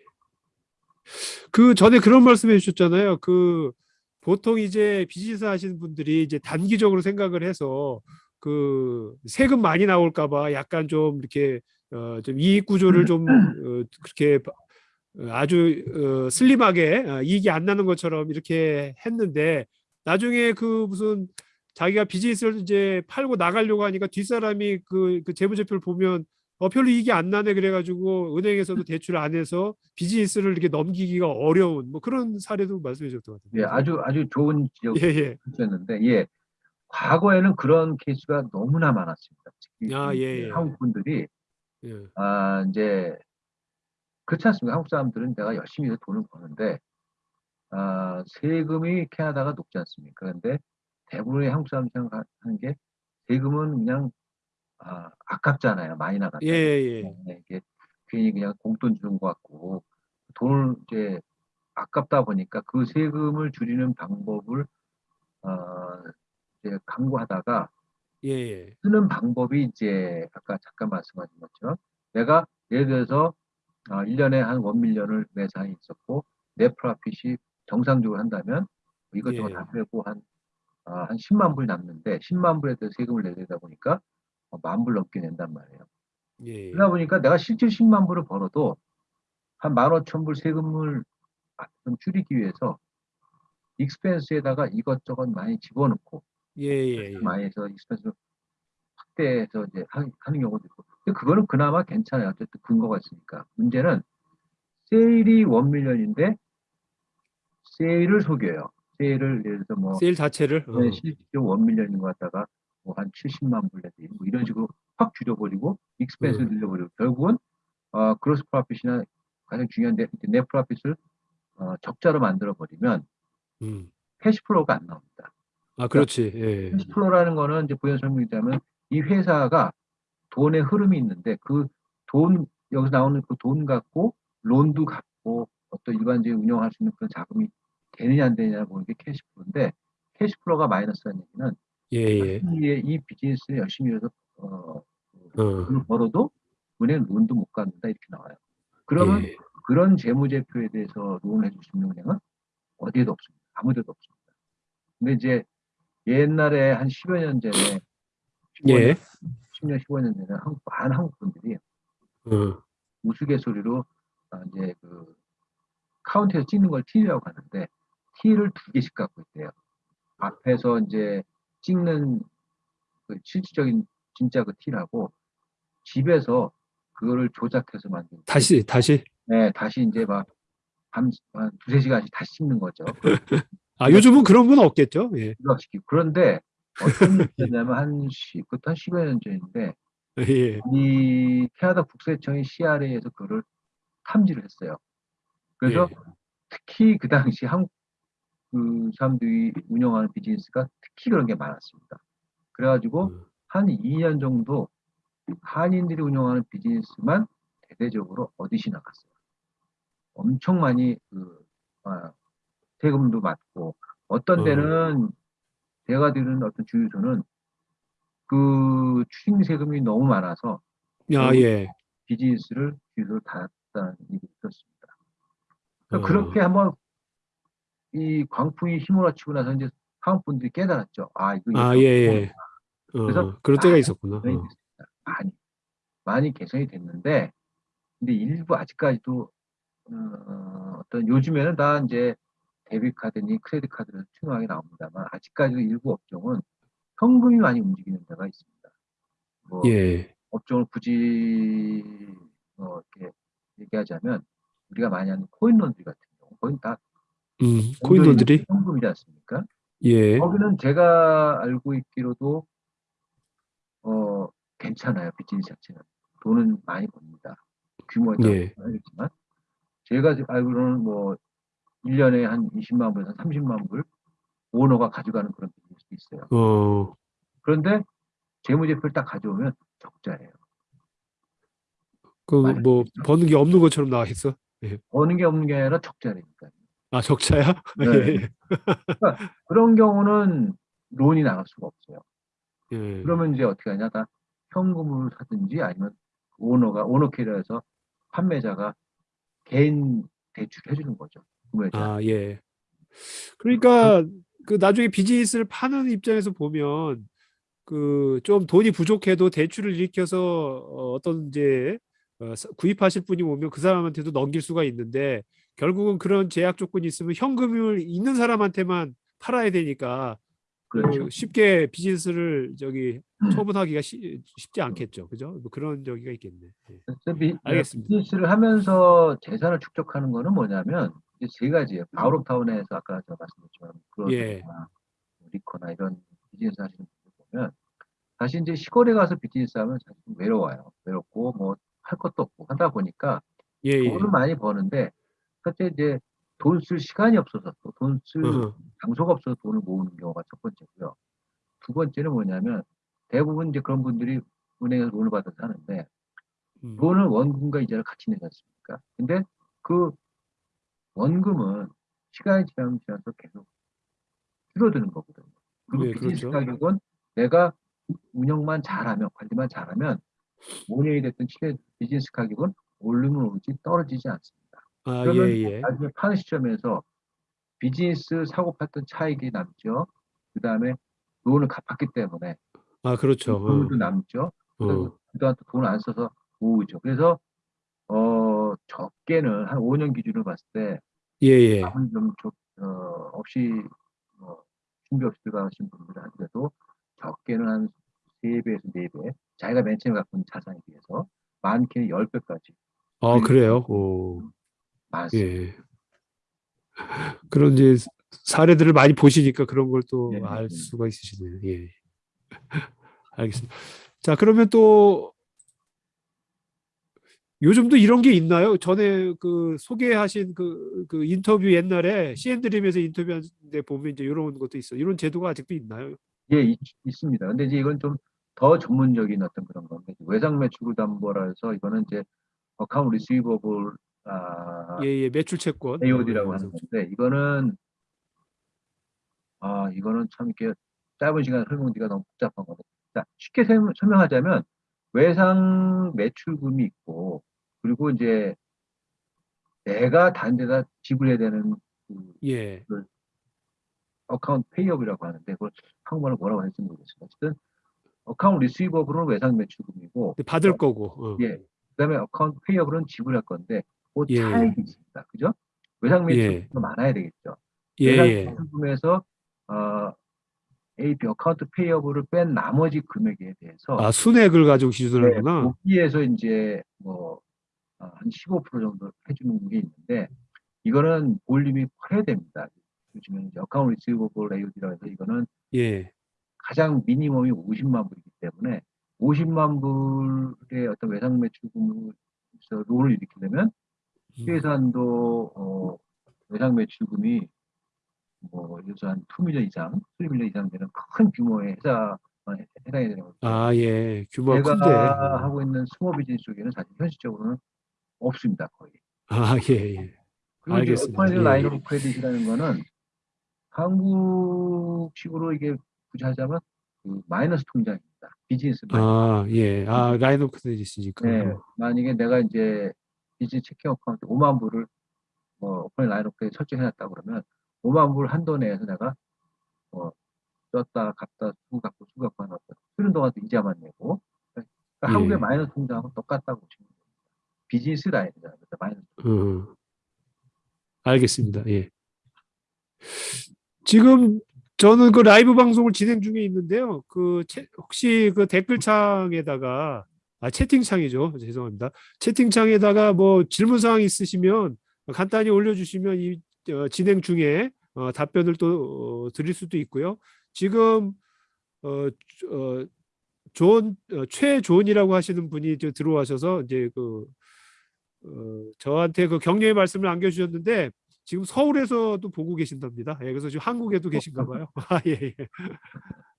그 전에 그런 말씀해 주셨잖아요. 그 보통 이제 비즈니스 하시는 분들이 이제 단기적으로 생각을 해서 그 세금 많이 나올까 봐 약간 좀 이렇게 어, 좀 이익 구조를 좀 어, 그렇게 어, 아주 어, 슬림하게 어, 이익이 안 나는 것처럼 이렇게 했는데 나중에 그 무슨 자기가 비즈니스를 이제 팔고 나가려고 하니까 뒷사람이 그, 그 재무제표를 보면 어, 별로 이익이 안 나네 그래가지고 은행에서도 대출 안 해서 비즈니스를 이렇게 넘기기가 어려운 뭐 그런 사례도 말씀해 주셨던 것 같은데. 예, 아주 아주 좋은 예, 예. 지적이었는데 예, 과거에는 그런 케이스가 너무나 많았습니다. 특히 아, 이 예, 예. 한국 분들이 예. 아 이제 그렇지 않습니까? 한국 사람들은 내가 열심히 돈을 버는데 아, 세금이 캐나다가 높지 않습니까? 그런데 대부분의 한국 사람들이 생각하는 게 세금은 그냥 아, 아깝잖아요. 많이 나간다. 예, 예. 네, 이게 괜히 그냥 공돈 주는 것 같고 돈을 이제 아깝다 보니까 그 세금을 줄이는 방법을 어, 이제 강구하다가 예, 예. 쓰는 방법이 이제 아까 잠깐 말씀하신 것처럼 내가 예를 들어서 어, 1년에 한 원밀리언을 매상이 있었고 내 프라핏이 정상적으로 한다면 이것저것 예. 다 빼고 한, 어, 한 10만 불 남는데 10만 불에 대해서 세금을 내야 되다 보니까 어, 만불 넘게 낸단 말이에요. 예. 그러다 보니까 내가 실제 10만 불을 벌어도 한 15,000불 세금을 좀 줄이기 위해서 expense에다가 이것저것 많이 집어넣고 예, 예, 예. 많이 해서 expense 확대해서 이제 하- 하는 경우도 있고. 그거는 그나마 괜찮아요. 어쨌든 근거가 있으니까. 문제는 sale이 one million인데 sale을 속여요. sale을 예를 들어서 뭐 세일 자체를 어. 네, 실제로 one million인 것 갖다가 뭐 한 70만 불 내지 뭐 이런 식으로 확 줄여버리고 expense 음. 늘려버리고 결국은 어, gross profit이나 가장 중요한 네, 네 프라핏을 어, 적자로 만들어 버리면 음. cash flow가 안 나옵니다. 아, 그렇지. 예. cash flow라는 거는 이제 부연 설명이자면 이 회사가 돈의 흐름이 있는데 그 돈 여기서 나오는 그 돈 갖고 loan도 갚고 어떤 일반적인 운영할 수 있는 그런 자금이 되느냐 안 되느냐 보는 게 cash flow인데 cash flow가 마이너스라는 얘기는 예, 예. 이, 이 비즈니스를 열심히 해서 어, 어. 돈을 벌어도 은행 loan도 못 갚는다 이렇게 나와요. 그러면 예. 그런 재무제표에 대해서 loan을 해줄 수 있는 은행은 어디에도 없습니다. 아무데도 없습니다. 근데 이제 옛날에 한 10여 년 전에 15년, 예. 10년, 15년 전에 한국, 많은 한국 분들이 어. 우스갯소리로 아, 이제 그 카운트에서 찍는 걸 T라고 하는데 T를 두 개씩 갖고 있대요. 앞에서 이제 찍는 그 실질적인 진짜 그 T라고 집에서 그거를 조작해서 만든 다시 다시 네, 다시 이제 막 밤, 한 두세 시간씩 다시 찍는 거죠. 아, 요즘은 그런 건 없겠죠? 예. 그런데 어떤 일이냐면 한 시, 그것도 한 10여 년 전인데 예. 이 캐나다 국세청이 CRA에서 그거를 탐지를 했어요. 그래서 예. 특히 그 당시 한국 그 사람들이 운영하는 비즈니스가 특히 그런 게 많았습니다. 그래가지고 음. 한 2년 정도 한인들이 운영하는 비즈니스만 대대적으로 어디시 나갔어요. 엄청 많이 그 아, 세금도 받고 어떤 어. 때는 제가 들은 어떤 주유소는 그 추징 세금이 너무 많아서 아, 예. 비즈니스를 주유소를 닫았다는 얘기 있었습니다. 그러니까 어. 그렇게 한번 이 광풍이 휘몰아치고 나서 이제 한국 분들이 깨달았죠. 아 이거 아, 이거 예, 예. 어, 그래서 그럴 때가 있었구나. 어. 많이 많이 개선이 됐는데 근데 일부 아직까지도 어, 어떤 요즘에는 다 이제 데뷔 카드니 크레딧 카드를 투명하게 나옵니다만 아직까지도 일부 업종은 현금이 많이 움직이는 데가 있습니다. 뭐 예. 업종을 굳이 뭐 이렇게 얘기하자면 우리가 많이 하는 코인론들이 같은 경우 거긴 다 음, 코인들이 현금이지 않습니까? 예. 거기는 제가 알고 있기로도 어 괜찮아요 비즈니스 자체는 돈은 많이 법니다 규모에 따라 예. 알겠지만 제가 알고는 뭐 1년에 한 20만 불에서 30만 불 오너가 가져가는 그런 비즈니스도 있어요 어. 그런데 재무제표를 딱 가져오면 적자예요 그 뭐. 버는 게 없는 것처럼 나와 있어. 버는 게 없는 게 아니라 적자니까 아, 적자야? 네. 예. 그런 경우는 론이 나갈 수가 없어요 예. 그러면 이제 어떻게 하냐 다 현금으로 사든지 아니면 오너가 오너 캐리어에서 판매자가 개인 대출해 주는 거죠 아, 예. 그러니까 그 나중에 비즈니스를 파는 입장에서 보면 그 좀 돈이 부족해도 대출을 일으켜서 어, 어떤 이제 어, 사- 구입하실 분이 오면 그 사람한테도 넘길 수가 있는데 결국은 그런 제약 조건이 있으면 현금을 있는 사람한테만 팔아야 되니까 그 그렇죠 쉽게 비즈니스를 저기 음. 처분하기가 쉬, 쉽지 않겠죠. 그죠? 뭐 그런 저기가 있겠네. 예. 비, 알겠습니다. 비즈니스를 하면서 재산을 축적하는 거는 뭐냐면 세 가지예요 바우롭타운에서 아까 제가 말씀드렸지만 예. 그로나 리커나 이런 비즈니스 하시는 분들 보면 다시 이제 시골에 가서 비즈니스 하면 사실 좀 외로워요 외롭고 뭐 할 것도 없고 하다 보니까 예, 예. 돈을 많이 버는데 첫째 이제 돈 쓸 시간이 없어서 또 돈 쓸. 장소가 없어서 돈을 모으는 경우가 첫 번째고요. 두 번째는 뭐냐면 대부분 이제 그런 분들이 은행에서 돈을 받아서 하는데 음. 돈을 원금과 이자를 같이 내지 않습니까? 근데 그 원금은 시간이 지나면 지나서 계속 줄어드는 거거든요. 그리고 네, 비즈니스 그렇죠. 가격은 내가 운영만 잘하면 관리만 잘하면 5년이 됐든 7년 비즈니스 가격은 오르면 오르지 떨어지지 않습니다. 아, 그러면 예, 예. 나중에 파는 시점에서 비즈니스 사고 팔던 차익이 남죠. 그 다음에 돈을 갚았기 때문에 아, 그렇죠. 돈도 남죠. 어. 어. 그다음 또 돈을 안 써서 모으죠. 그래서 어 어, 적게는 한 5년 기준으로 봤을 때 예, 예. 아무리 좀 적- 어, 없이 뭐 준비 없이 들어가신 분들 한테도 적게는 한 3배에서 4배 자기가 맨 처음에 갖고 있는 자산에 비해서 많게는 10배까지 아, 그래요? 오, 많습니다. 예. 그런 이제 사례들을 많이 보시니까 그런 걸또 예, 알 예. 수가 있으시네요. 예. 알겠습니다. 자, 그러면 또 요즘도 이런 게 있나요? 전에 그 소개하신 그, 그 인터뷰 옛날에 CN드림에서 인터뷰하는데 보면 이제 이런 것도 있어. 이런 제도가 아직도 있나요? 예, 있, 있습니다. 근데 이제 이건 좀 더 전문적인 어떤 그런 건데 외상 매출 담보라 해서 이거는 이제 account receivable 아, 예, 예, 매출 채권. AOD라고 어, 하는 건데 이거는 아 이거는 참 이렇게 짧은 시간에 설명드리기가 너무 복잡한 거죠. 자, 쉽게 설- 설명하자면 외상 매출금이 있고 그리고 이제 내가 단 데다 지불해야 되는 그 예. account payable이라고 하는데 그걸 한국말로 뭐라고 할지 모르겠습니다. 어쨌든 account receivable은 외상 매출금이고 근데 받을 거고. 어. 예. 그다음에 account payable은 지불할 건데 그 예, 차이가 있습니다. 그죠? 외상 예. 매출금이 많아야 되겠죠. 예, 외상 예. 매출금에서 어, AP account payable을 뺀 나머지 금액에 대해서 아, 순액을 가지고 네, 기준하는구나. 거기에서 이제 뭐 어, 한15% 정도 해주는 게 있는데 이거는 볼륨이 커야 됩니다. 요즘에 이제 account receivable AOD라고 해서 이거는 예. 가장 minimum이 50만 불이기 때문에 50만 불의 어떤 외상 매출금에서 롤을 일으키려면 음. 최소한도 어, 외상 매출금이 뭐 들어서 한 2 million 이상, 3 million 이상 되는 큰 규모의 회사 해당이 되는 거죠. 아, 예. 규모가 제가 큰데. 어. 하고 있는 small business 쪽에는 사실 현실적으로는 없습니다 거의. 아, 예, 예. 알겠습니다. operation 예, 라인 예. of credit이라는 거는 한국식으로 이게 굳이 하자면 그 마이너스 통장입니다. 비즈니스 마이너스. 아, 예. 아, line of credit이니까. 네, 만약에 내가 이제 business checking account 5만 불을 뭐 operating line of credit 설정해놨다 그러면 5만 불 한도 내에서 내가 뭐 썼다 갔다 수고 갖고 수고 갖고 하나 쓰는 동안도 이자만 내고 그러니까 예. 한국의 마이너스 통장하고 똑같다고 보시면 됩니다. 비즈니스 라인이잖아요. 마이너스 어. 알겠습니다. 예. 지금 저는 그 라이브 방송을 진행 중에 있는데요. 그 채- 혹시 그 댓글창에다가 아 채팅창이죠. 죄송합니다. 채팅창에다가 뭐 질문 사항 있으시면 간단히 올려주시면 이 어, 진행 중에 어, 답변을 또 어, 드릴 수도 있고요. 지금 어, 어, 존 어, 최존이라고 하시는 분이 저 들어와셔서 이제 그 어, 저한테 그 격려의 말씀을 남겨주셨는데 지금 서울에서도 보고 계신답니다. 예, 그래서 지금 한국에도 계신가 봐요. 아, 예, 예.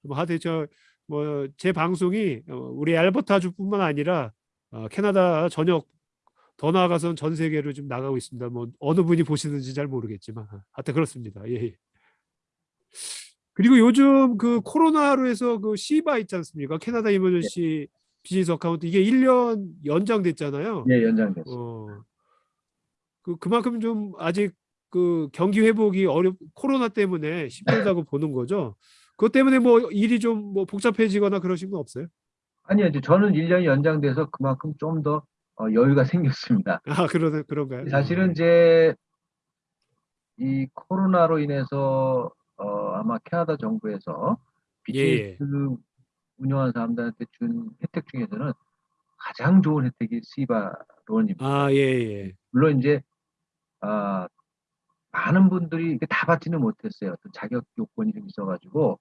뭐 하여튼 저 뭐 제 방송이 어, 우리 알버타주뿐만 아니라 어, 캐나다 전역 더 나아가서는 전 세계로 좀 나가고 있습니다. 뭐 어느 분이 보시는지 잘 모르겠지만 하여튼 그렇습니다. 예. 예. 그리고 요즘 그 코로나로 해서 그 CEBA 있지 않습니까? Canada Emergency Business Account 이게 1년 연장됐잖아요. 예, 연장됐습니다. 어, 그 그만큼 좀 아직 그 경기 회복이 어렵 코로나 때문에 힘들다고 보는 거죠. 그것 때문에 뭐 일이 좀 뭐 복잡해지거나 그러신 건 없어요? 아니요, 저는 1년이 연장돼서 그만큼 좀 더 어, 여유가 생겼습니다. 아 그러 그런가요? 사실은 이제 이 코로나로 인해서 어, 아마 캐나다 정부에서 예, 비즈니스 운영하는 사람들한테 준 혜택 중에서는 가장 좋은 혜택이 시바 론입니다. 아 예, 예. 물론 이제 아, 많은 분들이 다 받지는 못했어요. 어떤 자격 요건이 좀 있어가지고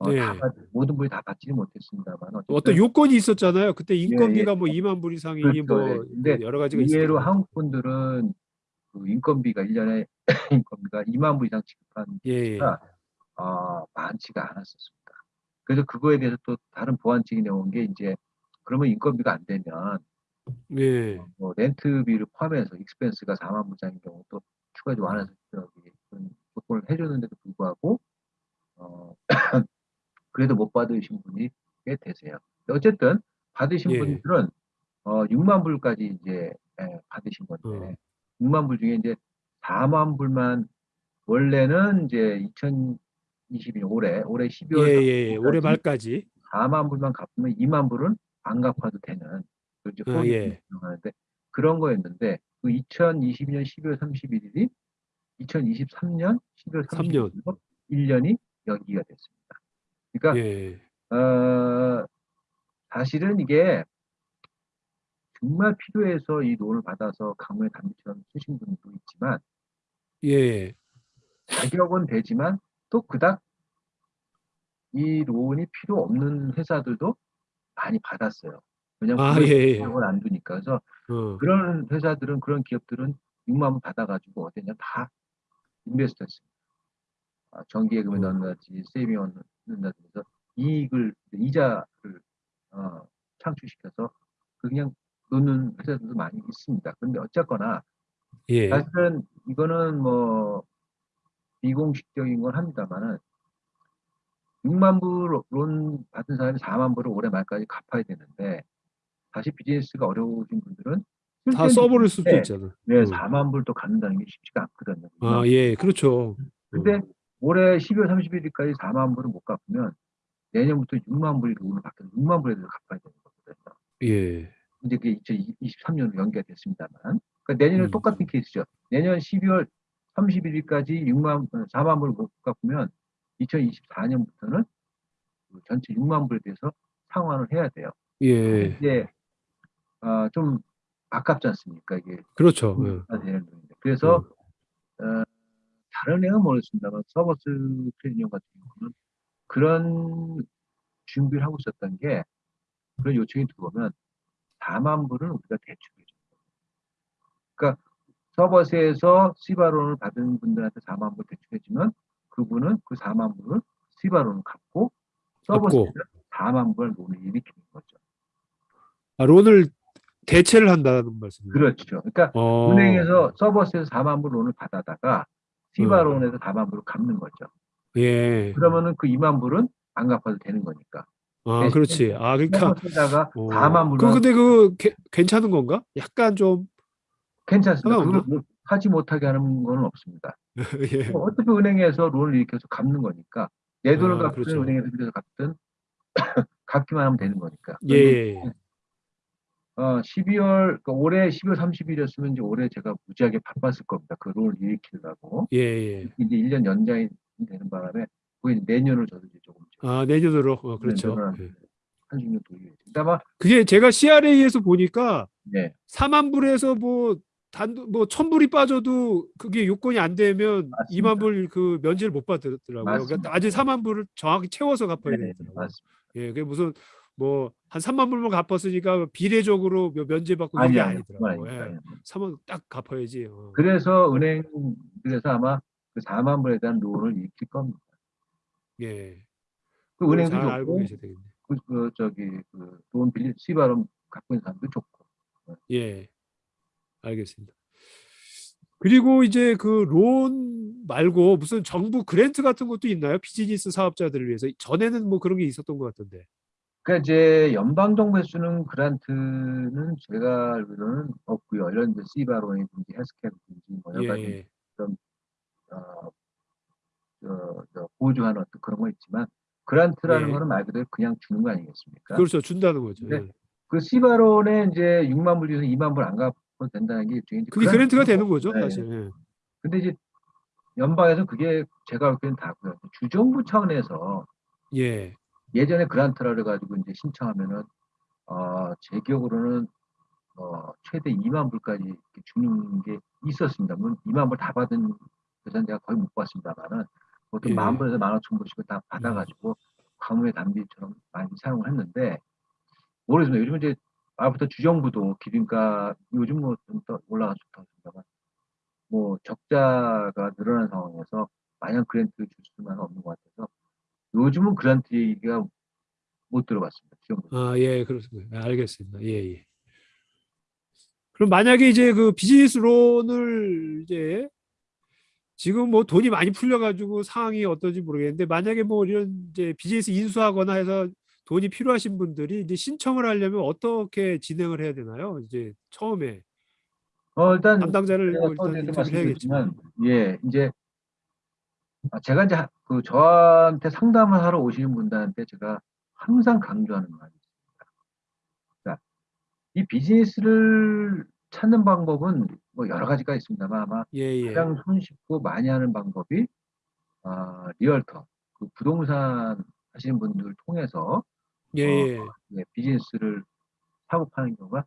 어, 네. 다 받- 모든 분이 다 받지는 못했습니다만 어떤 요건이 있었잖아요. 그때 예, 인건비가 뭐 2만 불 이상이 그렇죠, 뭐 예. 근데 여러 가지가 있어요. 한국 분들은 그 인건비가 1년에 인건비가 2만 불 이상 지급한 예, 예. 아, 많지가 않았었습니다. 그래서 그거에 대해서 또 다른 보완책이 나온 게 이제 그러면 인건비가 안 되면 예. 뭐 렌트비를 포함해서 익스펜스가 4만 불짜리인 경우 또 추가적으로 완화해서 그런 조건을 해줬는데도 불구하고 어, 그래도 못 받으신 분이 꽤 되세요. 어쨌든 받으신 예. 분들은 어, 6만 불까지 이제 예, 받으신 건데 어. 6만 불 중에 이제 4만 불만 원래는 이제 2022년 올해 올해 12월 예, 예, 예. 올해 말까지. 4만 불만 갚으면 2만 불은 안 갚아도 되는 그 이제 아, 예. 하는데 그런 거였는데 그 2022년 12월 31일이 2023년 12월 3 년. 31일로 1년이 연기가 됐습니다. 그러니까 예. 어, 사실은 이게 정말 필요해서 이 론을 받아서 강물의 단비처럼 쓰신 분도 있지만 예. 자격은 되지만 또 그닥 이 론이 필요 없는 회사들도 많이 받았어요. 왜냐면 아, 예, 예. 안 두니까. 그래서 어. 그런 회사들은 그런 기업들은 6만 원 받아가지고 어디냐 다 인베스트 했습니다. 아, 정기예금에 음. 넣는다든지 세이빙 넣는다든지 해서 이익을 이자를 어, 창출시켜서 그냥 놓는 회사들도 많이 있습니다. 그런데 어쨌거나 예. 사실은 이거는 뭐 비공식적인 건 합니다만은 6만 불론 받은 사람이 4만 불을 올해 말까지 갚아야 되는데 다시 비즈니스가 어려우신 분들은 쓸다 써버릴 수도 있는데 있잖아. 네, 음. 4만 불도 갚는다는 게 쉽지가 않거든요. 아, 예. 그렇죠. 근데 올해 12월 31일까지 4만 불을 못 갚으면 내년부터 6만 불이 론을 받게 6만 불에 대해서 갚아야 되는 거거든요. 예. 이제 그게 2023년으로 연기가 됐습니다만. 그러니까 내년에 음. 똑같은 케이스죠. 내년 12월 31일까지 6만, 4만 불을 못 갚으면 2024년부터는 그 전체 6만 불에 대해서 상환을 해야 돼요. 예. 이제, 어, 좀 아깝지 않습니까? 이게. 그렇죠. 예. 아, 되는. 그래서, 어, 다른 애는 모르겠습니다만, 서버스 트레이닝 같은 경우는 그런 준비를 하고 있었던 게, 그런 요청이 들어오면 4만 불은 우리가 대출해 줍니다. 그러니까 서버스에서 시바론을 받은 분들한테 4만 불 대출해주면 그분은 그 4만 불을 시바론을 갚고 서버스에서 4만 불 론을 일으키는 거죠. 아, 론을 대체를 한다는 말씀이죠. 그렇죠. 그러니까 어. 은행에서 서버스에서 4만 불 론을 받아다가 시바론에서 4만 불을 갚는 거죠. 예. 그러면은 그 2만 불은 안 갚아도 되는 거니까. 아, 그렇지. 아, 그러니까 어. 4만 그 불만 근데 그 게- 괜찮은 건가? 약간 좀 괜찮습니다. 뭐 하지 못하게 하는 건 없습니다. 예. 뭐 어차피 은행에서 론을 일으켜서 갚는 거니까 내 돈을 아, 갚든 그렇죠. 은행에서 빌려서 갚든 갚기만 하면 되는 거니까. 예. 예. 어, 12월 그러니까 올해 12월 30일이었으면 이제 올해 제가 무지하게 바빴을 겁니다. 그 론을 일으키려고 예. 예. 이제 1년 연장이 되는 바람에 이제 내년을 저도 이제 조금 아, 내년으로. 어, 그렇죠. 내년을 예. 한중년 돌리겠습니다. 아마 그게 제가 CRA에서 보니까 네 4만 불에서 뭐 단도 뭐 천불이 빠져도 그게 요건이 안 되면 맞습니다. 2만 불 그 면제를 못 받더라고요. 맞습니다. 그러니까 아직 4만 불을 정확히 채워서 갚아야 네, 되더라고요. 맞습니다. 예, 그게 무슨 뭐 한 3만 불만 갚았으니까 비례적으로 뭐 면제 받고 아니 이게 아니 아니더라고요. 예. 아닙니다. 3만 딱 갚아야지. 어. 그래서 은행들에서 아마 그 4만 불에 대한 론을 일으킬 겁니다. 예. 그 은행도 잘 알고 좋고 계셔야 되겠네. 그, 그 저기 그돈 빌리 시바름 갖고 있는 사람도 좋고 예. 알겠습니다. 그리고 이제 그 론 말고 무슨 정부 그랜트 같은 것도 있나요? 비즈니스 사업자들을 위해서. 전에는 뭐 그런 게 있었던 것 같던데. 그러니까 이제 연방 정부에 쓰는 그란트는 제가 알기로는 없고요. 이런 이제 시바론이든지 헬스케어든지 뭐 여러 가지 예. 어, 저, 저 보조하는 어떤 그런 거 있지만 그란트라는 예. 거는 말 그대로 그냥 주는 거 아니겠습니까? 그렇죠. 준다는 거죠. 네. 예. 그 시바론에 이제 6만 불 중에서 2만 불 안 갚아도 된다는 게 그게 그랜트가 그란트고, 되는 거죠, 네. 사실. 예. 근데 이제 연방에서 그게 제가 볼 때는 다고요. 주정부 차원에서 예. 예전에 그란트라 그래가지고 이제 신청하면은 어, 제 기억으로는 어, 최대 2만 불까지 주는 게 있었습니다. 물론 2만 불 다 받은 회사는 제가 거의 못 봤습니다만은 보통 예. 만 불에서 만 오천 불씩을 다 받아가지고 광물의 단비처럼 많이 사용을 했는데 모르겠습니다. 요즘 이제 아부터 주정부도 기름값 요즘 뭐좀 올라가서 좋다습니다만 뭐 적자가 늘어난 상황에서 마냥 그랜트를 줄 수는 없는 것 같아서 요즘은 그란트 얘기가 못 들어봤습니다. 아, 예, 그렇습니다. 아, 알겠습니다. 예, 예. 그럼 만약에 이제 그 비즈니스 론을 이제 지금 뭐 돈이 많이 풀려가지고 상황이 어떤지 모르겠는데 만약에 뭐 이런 이제 비즈니스 인수하거나 해서 돈이 필요하신 분들이 이제 신청을 하려면 어떻게 진행을 해야 되나요? 이제 처음에 어, 일단 담당자를 뭐또 일단 해야겠지만 예, 이제 아, 제가 이제 하- 그 저한테 상담을 하러 오시는 분들한테 제가 항상 강조하는 말이 있습니다. 자, 이 비즈니스를 찾는 방법은 뭐 여러 가지가 있습니다만 아마 예, 예. 가장 손쉽고 많이 하는 방법이 아, 리얼터, 그 부동산 하시는 분들 통해서 예, 예. 예, 비즈니스를 사고 파는 경우가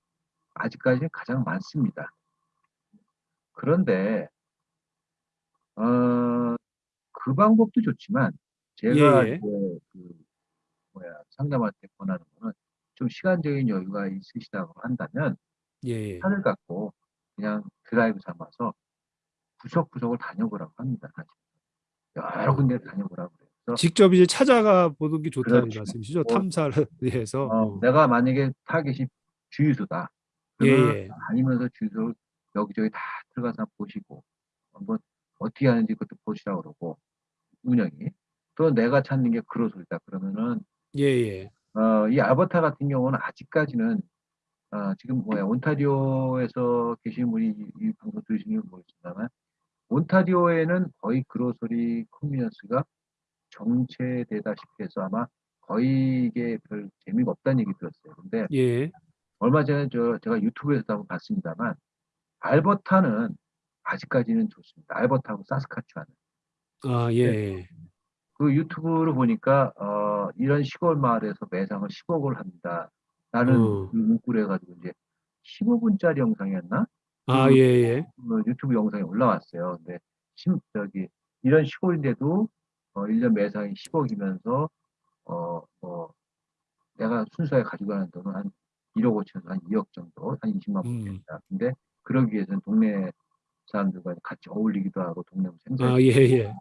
아직까지 가장 많습니다. 그런데 어, 그 방법도 좋지만 제가 예, 예. 이제 그 뭐야 상담할 때 권하는 거는 좀 시간적인 여유가 있으시다고 한다면 예, 예. 차를 갖고 그냥 드라이브 삼아서 구석구석을 다녀보라고 합니다. 사실. 여러 군데 다녀보라고 그래요. 직접 이제 찾아가 보는 게 좋다는 그렇죠. 말씀이시죠? 뭐, 탐사를 위해서. 어, 어. 내가 만약에 타겟이 주유소다. 예, 그러면 예. 다니면서 주유소를 여기저기 다 들어가서 보시고 한번 어떻게 하는지 그것도 보시라고 그러고 운영이 또 내가 찾는 게 grocery다 그러면은 예, 예. 어, 이 알버타 같은 경우는 아직까지는 어, 지금 뭐야 온타리오에서 계신 분이 이, 이 방송 들으시는 모르겠지만 온타리오에는 거의 grocery convenience가 정체되다시피 해서 아마 거의 이게 별 재미가 없다는 얘기 들었어요. 근데 예. 얼마 전에 저 제가 유튜브에서도 한번 봤습니다만 알버타는 아직까지는 좋습니다. 알버타하고 사스카추안. 아, 예, 예. 그 유튜브를 보니까 어, 이런 시골 마을에서 매장을 10억을 합니다. 라는 어. 그 문구를 해가지고 이제 15분짜리 영상이었나? 아, 그 예, 예. 그 유튜브 영상이 올라왔어요. 근데 심, 저기 이런 시골인데도 어, 1년 매상이 10억이면서 어, 뭐 내가 순수하게 가지고 가는 돈은 한 1억 5천에서 한 2억 정도, 한 20만 음. 원입니다. 근데 그러기 위해서는 동네 사람들과 같이 어울리기도 하고 동네 생산. 아, 예, 예.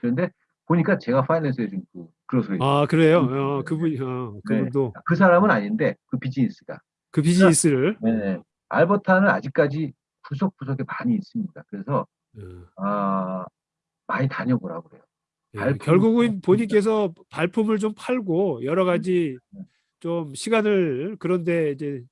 그런데 보니까 제가 파이낸스 해준 그 그로소리. 아, 그래요? 음, 어, 네. 그분, 어, 네. 그분도 그 사람은 아닌데 그 비즈니스가. 그 비즈니스를. 네. 알버타는 아직까지 구석구석에 많이 있습니다. 그래서 어, 아, 많이 다녀보라고 그래요. 예. 발품. 결국은 본인께서 발품을 좀 팔고 여러 가지 네. 좀 시간을 그런데 이제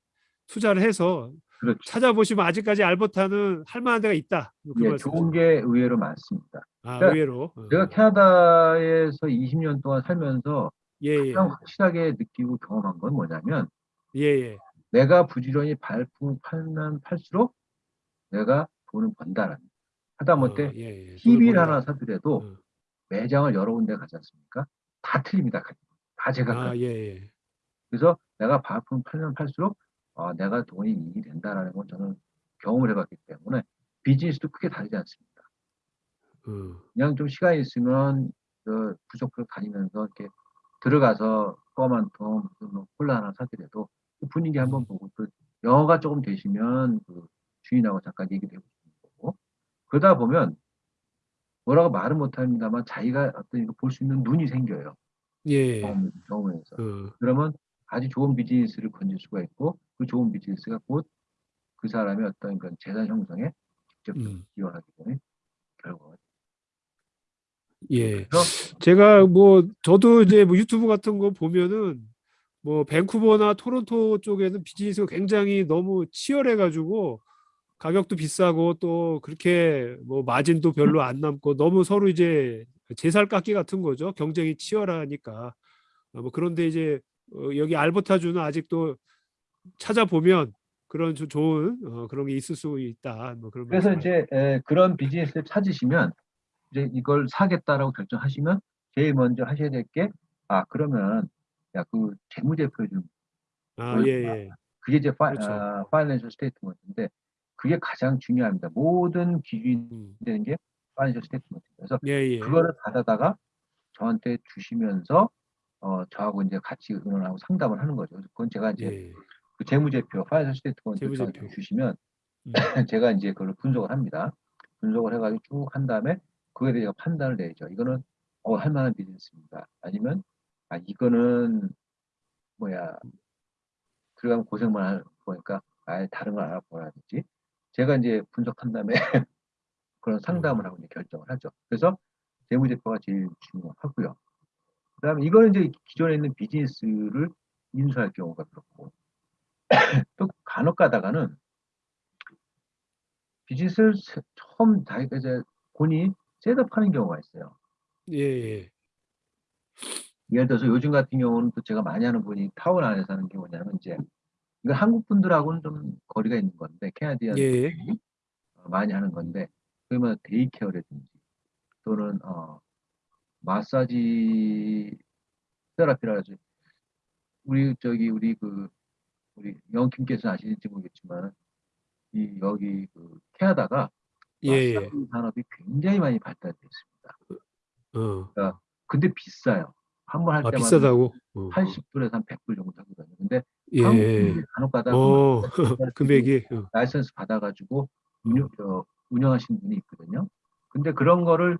투자를 해서 그렇죠. 찾아보시면 아직까지 알버타는 할 만한 데가 있다. 그 예. 좋은 게 의외로 많습니다. 아, 그러니까 의외로. 어. 제가 캐나다에서 20년 동안 살면서 예, 예. 가장 확실하게 느끼고 경험한 건 뭐냐면 예, 예. 내가 부지런히 발품을 팔면 팔수록 내가 돈을 번다라는. 하다못해 어, 예, 예. TV를 하나. 사더라도 어. 매장을 여러 군데 가지 않습니까? 다 틀립니다. 다 제가 아, 가- 예, 예. 그래서 내가 발품 팔면 팔수록 아, 내가 돈이 이익이 된다라는 건 저는 경험을 해봤기 때문에 비즈니스도 크게 다르지 않습니다. 어. 그냥 좀 시간이 있으면 그 부족을 다니면서 이렇게 들어가서 껌 한 통, 무슨 뭐 콜라 하나 사더라도 그 분위기 한번 음. 보고 또 영어가 조금 되시면 그 주인하고 잠깐 얘기도 해보시는 거고 그러다 보면 뭐라고 말은 못합니다만 자기가 어떤 이거 볼 수 있는 눈이 생겨요. 예. 경험, 경험에서. 어. 그러면 아주 좋은 비즈니스를 건질 수가 있고 그 좋은 비즈니스가 곧 그 사람의 어떤 그런 재산 형성에 직접적으로 음. 기여하기 때문에 결과가 예. 제가 뭐 저도 이제 뭐 유튜브 같은 거 보면은 뭐 밴쿠버나 토론토 쪽에는 비즈니스가 굉장히 너무 치열해 가지고 가격도 비싸고 또 그렇게 뭐 마진도 별로 안 남고 너무 서로 이제 제살 깎기 같은 거죠. 경쟁이 치열하니까. 어, 뭐 그런데 이제 어, 여기 알버타주는 아직도 찾아보면 그런 조- 좋은 어, 그런 게 있을 수 있다. 뭐 그런 그래서. 이제 에, 그런 비즈니스를 찾으시면 이제 이걸 사겠다라고 결정하시면 제일 먼저 하셔야 될 게 아 그러면 야 그 재무제표 좀 아, 예, 예. 그게 이제 파, 그렇죠. 아, financial statement인데 그게 가장 중요합니다. 모든 기준이 음. 되는 게 financial statement. 그래서 예, 예. 그거를 받아다가 저한테 주시면서 어 저하고 이제 같이 의논하고 상담을 하는 거죠. 그건 제가 이제 예. 그 재무제표, financial statement 재무제표. 저한테 주시면 음. 제가 이제 그걸 분석을 합니다. 분석을 해가지고 쭉 한 다음에 그거에 대해서 판단을 내죠. 이거는 어, 할 만한 비즈니스입니다. 아니면 아 이거는 뭐야 들어가면 고생만 할 거니까 아예 다른 걸 알아보라든지 제가 이제 분석한 다음에 그런 상담을 하고 이제 결정을 하죠. 그래서 재무제표가 제일 중요하고요. 그 다음에 이거는 이제 기존에 있는 비즈니스를 인수할 경우가 그렇고 또 간혹 가다가는 비즈니스를 세- 처음 자기가 이제 본인이 setup하는 경우가 있어요. 예, 예. 예를 들어서 요즘 같은 경우는 또 제가 많이 하는 분이 타운 안에서 하는 게 뭐냐면 이제 이거 한국 분들하고는 좀 거리가 있는 건데 Canadian 예. 많이 하는 건데 그러면 daycare라든지 또는 어, massage therapy라든지 우리 저기 우리 그 우리 영킴께서 아시는지 모르겠지만 이 여기 그 캐나다가 예, 예. 마사지 산업이 굉장히 많이 발달돼 있습니다. 어. 근데 비싸요. 한 번할 아, 때마다 비싸다고? 어. 80불에서 한 100불 정도 하거든요. 근데 예. 한국인들이 간혹 가다 어, 금액이. 어. 라이선스 받아가지고 운영, 어, 운영하시는 분이 있거든요. 근데 그런 거를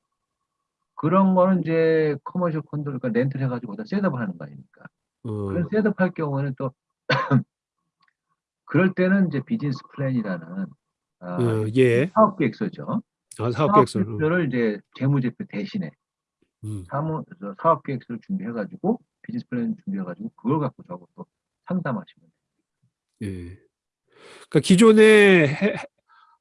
그런 거는 이제 commercial condo 그러니까 rent를 해가지고 거기다 setup을 하는 거 아닙니까? 어. 그런 setup 할 경우에는 또 그럴 때는 이제 business plan이라는 아, 어, 예. 사업 계획서죠. 아, 사업 사업 계획서. 계획서를 이제 재무제표 대신에 음. 사무 사업 계획서를 준비해가지고 business plan 준비해가지고 그걸 갖고 저하고 또 상담하시면 돼요. 예. 그러니까 기존에 해-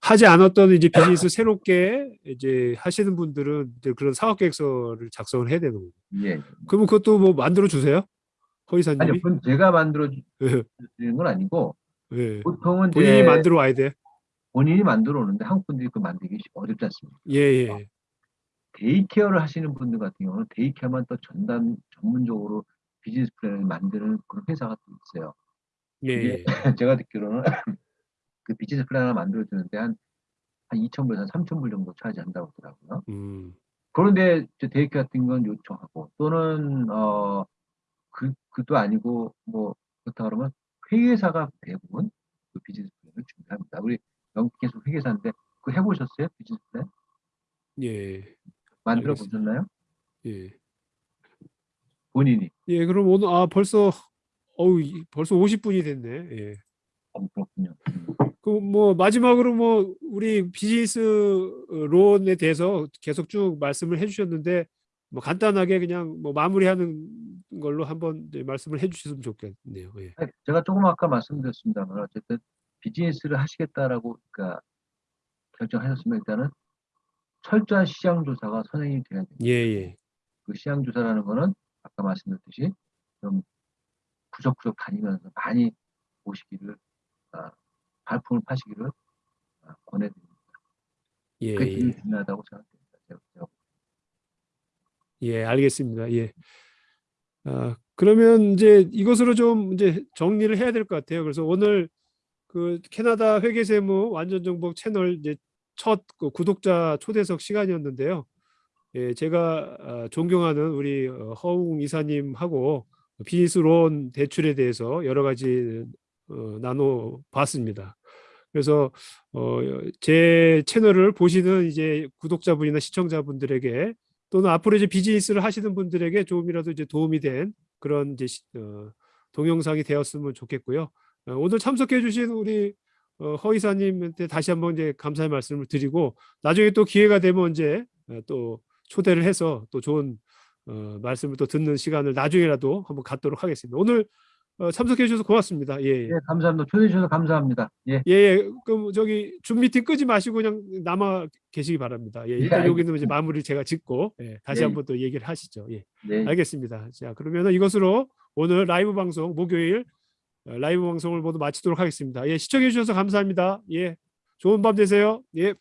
하지 않았던 이제 비즈니스 새롭게 이제 하시는 분들은 이제 그런 사업 계획서를 작성을 해야 되는 거예요. 예. 그러면 그것도 뭐 만들어 주세요? 아니 허이사님이? 그건 제가 만들어 예. 주는 건 아니고 예. 보통은 본인이 만들어 와야 돼. 본인이 만들어 오는데 한국 분들이 그 만들기 어렵지 않습니까? 예, 예. daycare를 하시는 분들 같은 경우는 daycare만 또 전담 전문적으로 비즈니스 플랜을 만드는 그런 회사가 또 있어요. 예, 예. 제가 듣기로는 그 비즈니스 플랜 하나 만들어 주는데 한, 한 2,000불에서 한 3,000불 정도 charge한다고 하더라고요. 음. 그런데 저 daycare 같은 건 요청하고 또는 어 그, 그도 아니고 뭐 그렇다 그러면 회계사가 대부분 그 비즈니스 플랜을 준비합니다. 우리 영국에서 회계사인데 그 해보셨어요? 비즈니스 플랜? 예. 만들어. 보셨나요? 예. 본인이. 예, 그럼 오늘 아 벌써 어우, 이- 벌써 50분이 됐네. 예. 어, 그렇군요. 그 뭐 마지막으로 뭐 우리 비즈니스 론에 대해서 계속 쭉 말씀을 해주셨는데 뭐 간단하게 그냥 뭐 마무리하는 걸로 한번 말씀을 해주셨으면 좋겠네요. 예. 제가 조금 아까 말씀드렸습니다만 어쨌든 비즈니스를 하시겠다라고 그러니까 결정하셨으면 일단은 철저한 시장 조사가 선행이 돼야 돼요. 예, 예. 그 시장 조사라는 거는 아까 말씀드렸듯이 좀 구석구석 다니면서 많이 보시기를 아, 발품을 파시기를 아, 권해드립니다. 예, 그게 예. 중요하다고 생각됩니다. 제가, 제가 예, 알겠습니다. 예. 아, 그러면 이제 이것으로 좀 이제 정리를 해야 될 것 같아요. 그래서 오늘 그 캐나다 회계세무 완전정복 채널 이제 첫 그 구독자 초대석 시간이었는데요. 예, 제가 아, 존경하는 우리 어, 허웅 이사님하고 비즈니스 론 대출에 대해서 여러 가지 어, 나눠 봤습니다. 그래서 어, 제 채널을 보시는 이제 구독자분이나 시청자분들에게 또는 앞으로 이제 비즈니스를 하시는 분들에게 조금이라도 이제 도움이 된 그런 이제 시- 어, 동영상이 되었으면 좋겠고요. 어, 오늘 참석해 주신 우리 어, 허 이사님한테 다시 한번 이제 감사의 말씀을 드리고 나중에 또 기회가 되면 이제 어, 또 초대를 해서 또 좋은 어, 말씀을 또 듣는 시간을 나중에라도 한번 갖도록 하겠습니다. 오늘 어, 참석해 주셔서 고맙습니다. 예, 예. 예, 감사합니다. 초대해 주셔서 감사합니다. 예, 예, 예. 그럼 저기 줌 미팅 끄지 마시고 그냥 남아 계시기 바랍니다. 예, 일단 예, 여기는 이제 마무리 제가 짓고 예, 다시 예. 한번 또 얘기를 하시죠. 예, 네. 알겠습니다. 자, 그러면은 이것으로 오늘 라이브 방송 목요일 어, 라이브 방송을 모두 마치도록 하겠습니다. 예, 시청해 주셔서 감사합니다. 예, 좋은 밤 되세요. 예.